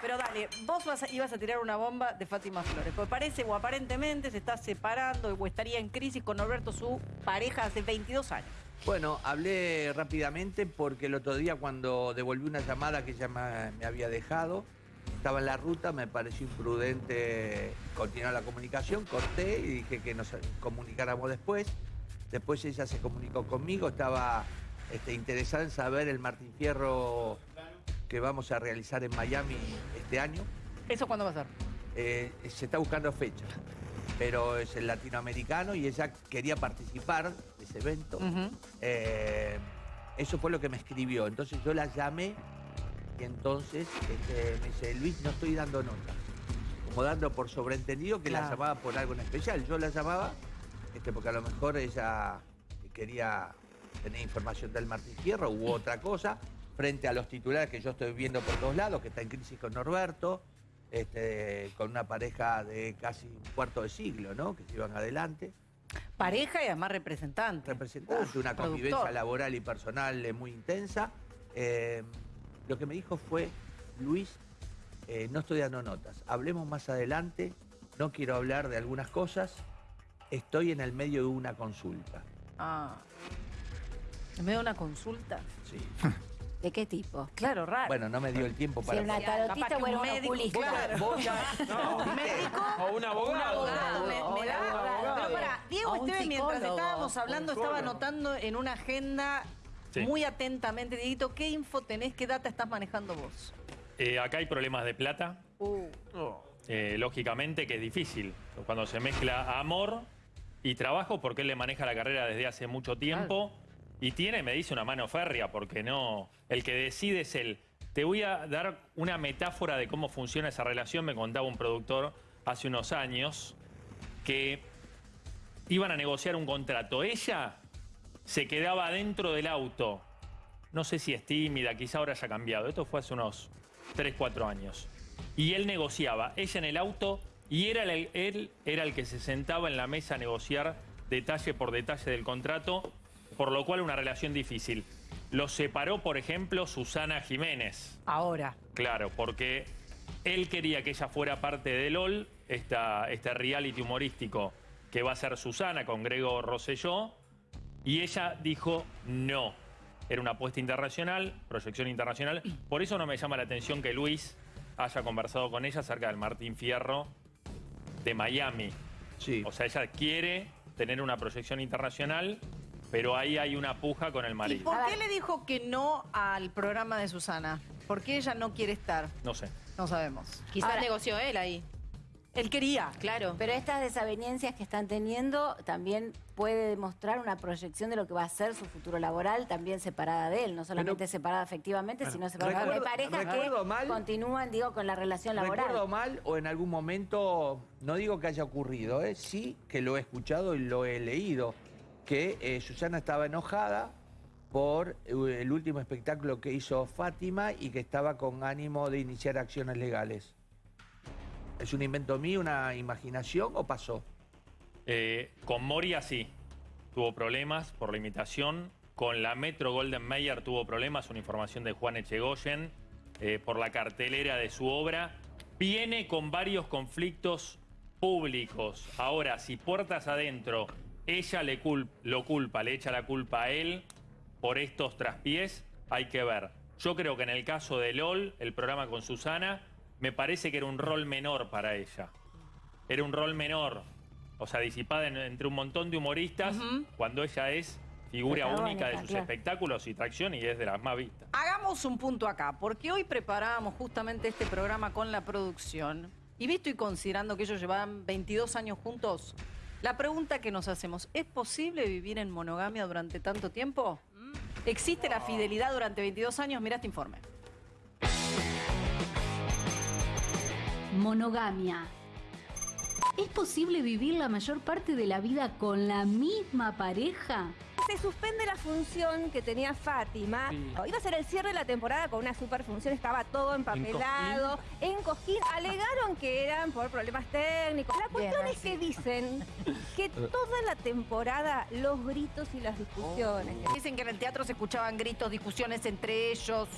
Pero dale, vos ibas a tirar una bomba de Fátima Flores. Porque parece o aparentemente se está separando o estaría en crisis con Norberto, su pareja hace 22 años. Bueno, hablé rápidamente porque el otro día cuando devolví una llamada que ella me, me había dejado, estaba en la ruta, me pareció imprudente continuar la comunicación, corté y dije que nos comunicáramos después. Después ella se comunicó conmigo, estaba este, interesada en saber el Martín Fierro que vamos a realizar en Miami este año. ¿Eso cuándo va a ser? Eh, se está buscando fecha, pero es el latinoamericano y ella quería participar de ese evento. Eh, eso fue lo que me escribió. Entonces yo la llamé y entonces este, me dice, Luis, no estoy dando nota. Como dando por sobreentendido que la llamaba por algo en especial. Yo la llamaba este, porque a lo mejor ella quería tener información del Martín Fierro u otra cosa, frente a los titulares que yo estoy viendo por todos lados, que está en crisis con Norberto, este, con una pareja de casi un cuarto de siglo, ¿no? Que se iban adelante Pareja y además representante. representante, Uf, una convivencia laboral y personal eh, muy intensa. Eh, lo que me dijo fue, Luis, eh, no estoy dando notas, hablemos más adelante, no quiero hablar de algunas cosas, estoy en el medio de una consulta. Ah. En medio de una consulta. Sí. ¿De qué tipo? Claro, raro. Bueno, no me dio el tiempo Si para... era una tarotista o un médico, claro. Vos ya- ¿Un médico? O un abogado. abogado, me- me da-. Pero para, Diego Esteban, mientras estábamos hablando, estaba anotando en una agenda Sí. muy atentamente. Dieguito, ¿qué info tenés? ¿Qué data estás manejando vos? Eh, acá hay problemas de plata, Uh, eh, lógicamente que es difícil. Cuando se mezcla amor y trabajo, porque él le maneja la carrera desde hace mucho tiempo y tiene, me dice, una mano férrea, porque no. El que decide es él. Te voy a dar una metáfora de cómo funciona esa relación. Me contaba un productor hace unos años que iban a negociar un contrato. Ella se quedaba dentro del auto. No sé si es tímida, quizá ahora haya cambiado. Esto fue hace unos 3, 4 años. Y él negociaba, ella en el auto, y era él era el que se sentaba en la mesa a negociar detalle por detalle del contrato, por lo cual una relación difícil. Los separó, por ejemplo, Susana Jiménez. ahora. Claro, porque él quería que ella fuera parte de LOL, esta, este reality humorístico que va a ser Susana con Grego Rosselló, y ella dijo no. Era una apuesta internacional, proyección internacional. Por eso no me llama la atención que Luis haya conversado con ella acerca del Martín Fierro de Miami. Sí. O sea, ella quiere tener una proyección internacional, pero ahí hay una puja con el ¿Y marido. por qué le dijo que no al programa de Susana? ¿Por qué ella no quiere estar? No sé. No sabemos. Quizás Ahora- negoció él ahí. Él quería. Claro. Pero estas desavenencias que están teniendo también puede demostrar una proyección de lo que va a ser su futuro laboral, también separada de él, no solamente separada afectivamente, sino separada de Recuerdo- parejas recuerdo que mal- continúan, digo, con la relación laboral. Recuerdo mal o en algún momento, no digo que haya ocurrido, ¿eh? sí que lo he escuchado y lo he leído, que eh, Susana estaba enojada por eh, el último espectáculo que hizo Fátima y que estaba con ánimo de iniciar acciones legales. ¿Es un invento mío, una imaginación o pasó? Eh, con Moria sí, tuvo problemas por la imitación. Con la Metro Golden Mayer tuvo problemas, una información de Juan Echegoyen, por la cartelera de su obra. Viene con varios conflictos públicos. Ahora, si puertas adentro, ella le cul- lo culpa, le echa la culpa a él por estos traspiés, hay que ver. Yo creo que en el caso de LOL, el programa con Susana, me parece que era un rol menor para ella era un rol menor, o sea, disipada en- entre un montón de humoristas, cuando ella es figura única de sus claro. espectáculos y tracción y es de las más vistas. Hagamos un punto acá, porque hoy preparábamos justamente este programa con la producción. Y visto y considerando que ellos llevaban 22 años juntos, la pregunta que nos hacemos, ¿es posible vivir en monogamia durante tanto tiempo? ¿Existe la fidelidad durante 22 años? Mira este informe. Monogamia. ¿Es posible vivir la mayor parte de la vida con la misma pareja? Se suspende la función que tenía Fátima. Iba a ser el cierre de la temporada con una super función, estaba todo empapelado, en cojín. Alegaron que eran por problemas técnicos. La cuestión es que dicen que toda la temporada los gritos y las discusiones. Dicen que en el teatro se escuchaban gritos, discusiones entre ellos.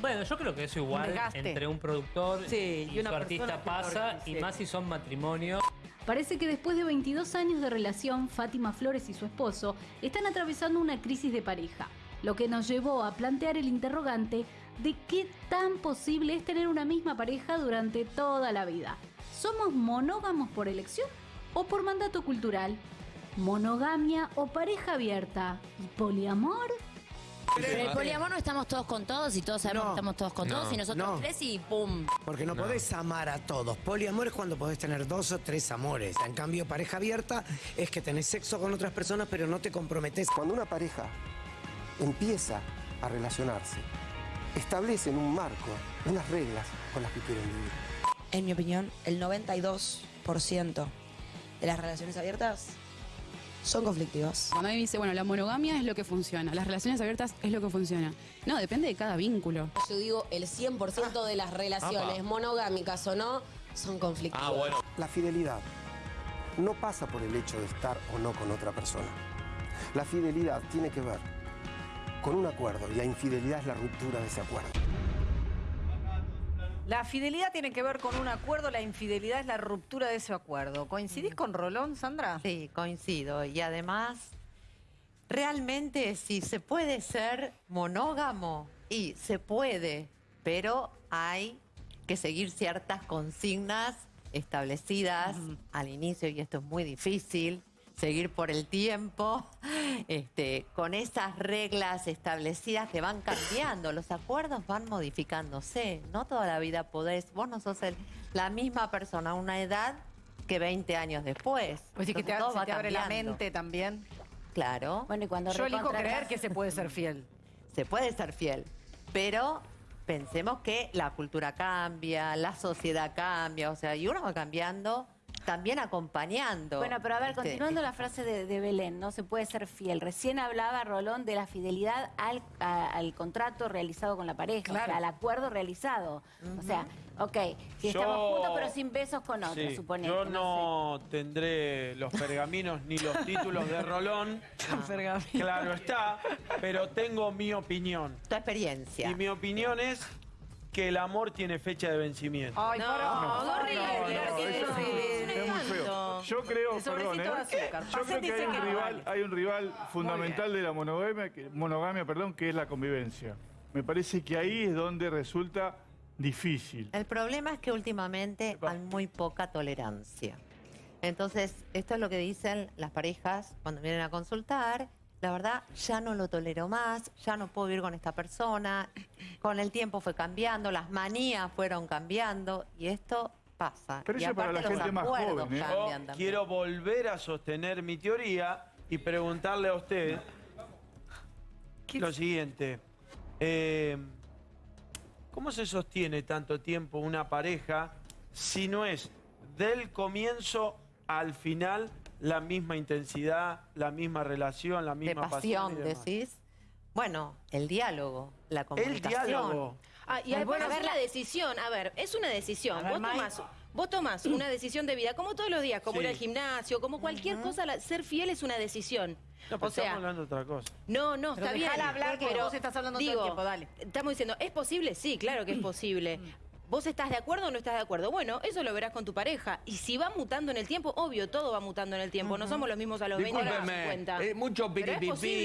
Bueno, yo creo que eso igual entre un productor Sí, y, y una su artista pasa, y sí. más si son matrimonios. Parece que después de 22 años de relación, Fátima Flores y su esposo están atravesando una crisis de pareja, lo que nos llevó a plantear el interrogante de qué tan posible es tener una misma pareja durante toda la vida. ¿Somos monógamos por elección o por mandato cultural? ¿Monogamia o pareja abierta? ¿Y poliamor? Pero el poliamor no estamos todos con todos y todos sabemos No. que estamos todos con No. todos y nosotros No. tres y ¡pum! Porque no, podés amar a todos. Poliamor es cuando podés tener dos o tres amores. En cambio, pareja abierta es que tenés sexo con otras personas, pero no te comprometés. Cuando una pareja empieza a relacionarse, establecen un marco, unas reglas con las que quieren vivir. En mi opinión, el 92% de las relaciones abiertas son conflictivas. Cuando a mí me dice, bueno, la monogamia es lo que funciona, las relaciones abiertas es lo que funciona. No, depende de cada vínculo. Yo digo, el 100% de las relaciones, Apa. monogámicas o no, son conflictivas. La fidelidad no pasa por el hecho de estar o no con otra persona. La fidelidad tiene que ver con un acuerdo y la infidelidad es la ruptura de ese acuerdo. La fidelidad tiene que ver con un acuerdo, la infidelidad es la ruptura de ese acuerdo. ¿Coincidís con Rolón, Sandra? Sí, coincido. Y además, realmente si se puede ser monógamo, y se puede, pero hay que seguir ciertas consignas establecidas al inicio, y esto es muy difícil, seguir por el tiempo, este, con esas reglas establecidas que van cambiando, los acuerdos van modificándose, no toda la vida podés, vos no sos el- la misma persona a una edad que 20 años después. Pues sí que te, Entonces, todo se va te abre la mente también. Claro. Bueno, y cuando Yo elijo creer que se puede ser fiel. Se puede ser fiel, pero pensemos que la cultura cambia, la sociedad cambia, o sea, y uno va cambiando, también acompañando. Bueno, pero a ver, Este, continuando la frase de, de Belén, no se puede ser fiel. Recién hablaba Rolón de la fidelidad al, a- al contrato realizado con la pareja, o sea, al acuerdo realizado. O sea, ok, si Yo- estamos juntos pero sin besos con otro, Sí, suponete. yo no no tendré los pergaminos ni los títulos de Rolón. Claro está, pero tengo mi opinión. Tu experiencia. Y mi opinión es que el amor tiene fecha de vencimiento. Ay, No, pará. no, horrible, no, tirar no, que eso eso Yo creo, perdón, ¿eh? Yo creo que un rival, hay un rival fundamental de la monogamia, que, monogamia, perdón, que es la convivencia. Me parece que ahí es donde resulta difícil. El problema es que últimamente hay muy poca tolerancia. Entonces, esto es lo que dicen las parejas cuando vienen a consultar. La verdad, ya no lo tolero más, ya no puedo vivir con esta persona. Con el tiempo fue cambiando, las manías fueron cambiando y esto pasa. Pero y eso para la gente más joven, ¿eh? Yo quiero volver a sostener mi teoría y preguntarle a usted lo siguiente. Eh, ¿Cómo se sostiene tanto tiempo una pareja si no es del comienzo al final la misma intensidad, la misma relación, la de misma pasión, pasión? y demás? decís. Bueno, el diálogo, la comunicación. diálogo. Ah, y además bueno, es una decisión, a ver, es una decisión. A ver, vos, tomás, vos tomás una decisión de vida, como todos los días, como Sí. ir al gimnasio, como cualquier cosa, la- ser fiel es una decisión. No, o sea, estamos hablando de otra cosa. no, no, Pero está bien. hablar, que pero vos estás hablando todo el digo, tiempo, dale. Estamos diciendo, ¿es posible? Sí, claro que es posible. ¿Vos estás de acuerdo o no estás de acuerdo? Bueno, eso lo verás con tu pareja. Y si va mutando en el tiempo, obvio, todo va mutando en el tiempo. No somos los mismos a los 20 que a los Discúlpeme, 50. eh, mucho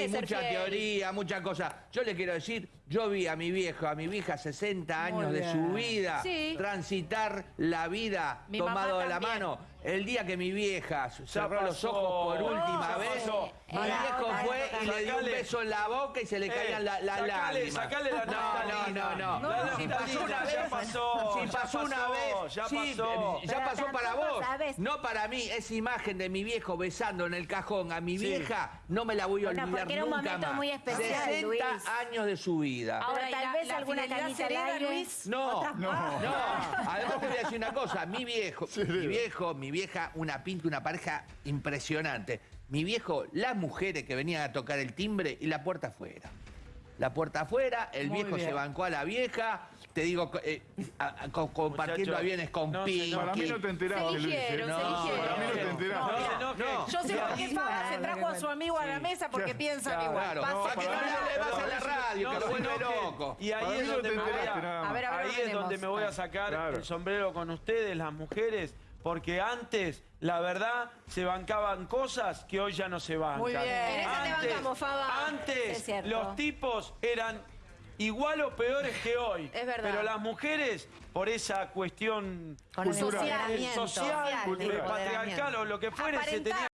ser mucha fiel. teoría, muchas cosas. Yo le quiero decir, yo vi a mi viejo, a mi vieja 60 años de su vida Sí. transitar la vida Mi tomado de la mano. El día que mi vieja cerró los ojos por última Ya vez, mi Era viejo fue y le dio un beso en la boca y se le Eh, caían la- las sacale- lágrimas. sacale la no, no, no, no. La Si pasó una ya vez, pasó, si ya pasó una vez, ya sí, pasó. ya Pero pasó para vos. sabes. No para mí, esa imagen de mi viejo besando en el cajón a mi Sí. vieja, no me la voy a Bueno, olvidar porque era un nunca momento más. muy especial, 60 Luis. años de su vida. Pero ¿y tal la- vez la alguna canita al aire. Luis? No, no, No. Además te voy a decir una cosa, mi viejo, mi viejo, mi vieja, una pinta, una pareja impresionante. Mi viejo, las mujeres que venían a tocar el timbre y la puerta afuera. La puerta afuera, el Muy viejo se bien. bancó a la vieja, te digo, eh, a- a- co- compartiendo Muchacho, aviones con no se Pinky. Para mí no te enteraste, Se Luis. eligieron, ¿eh? se eligieron. Para mí no te enteraste. No, no, no. Yo sé por qué Fabra se trajo a su amigo a la mesa porque piensan igual. Claro, Pase para que no le vas a la radio, que lo vuelve que- loco. Y ahí es no donde te me voy enteraste a, nada más. A ver, a ver, ahí es ordenemos. donde me voy a sacar Claro. el sombrero con ustedes, las mujeres, porque antes, la verdad, se bancaban cosas que hoy ya no se bancan. Muy bien. En esa te Antes- bancamos, Faba. Antes, los tipos eran igual o peores que hoy. Es verdad. Pero las mujeres, por esa cuestión cultural, social, Social, el patriarcal o lo que fuere, se tenían